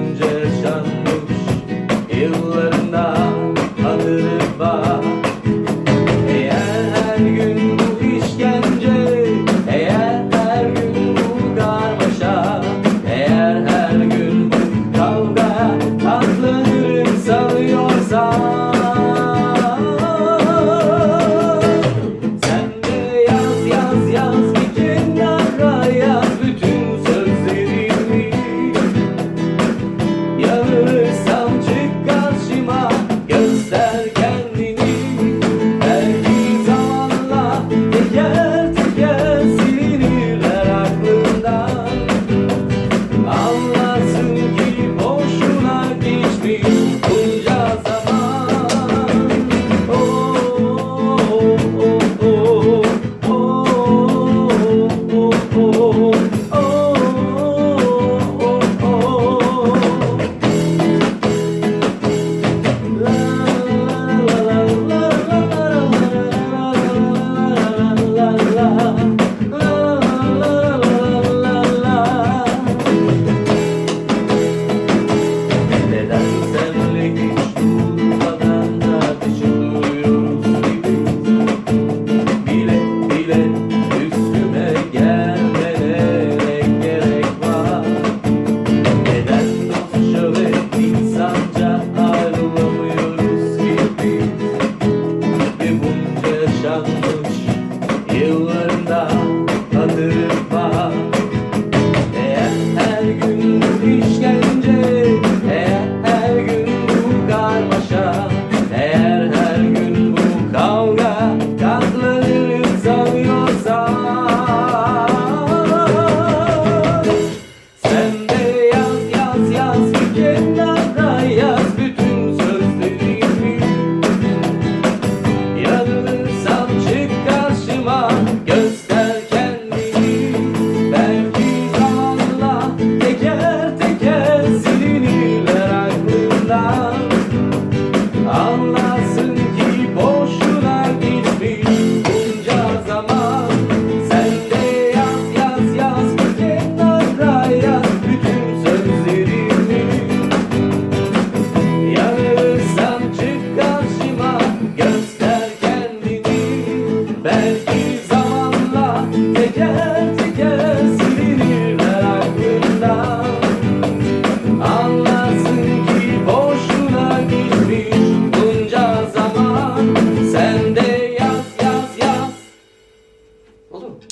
ince sanmış Yıllarında anırı var.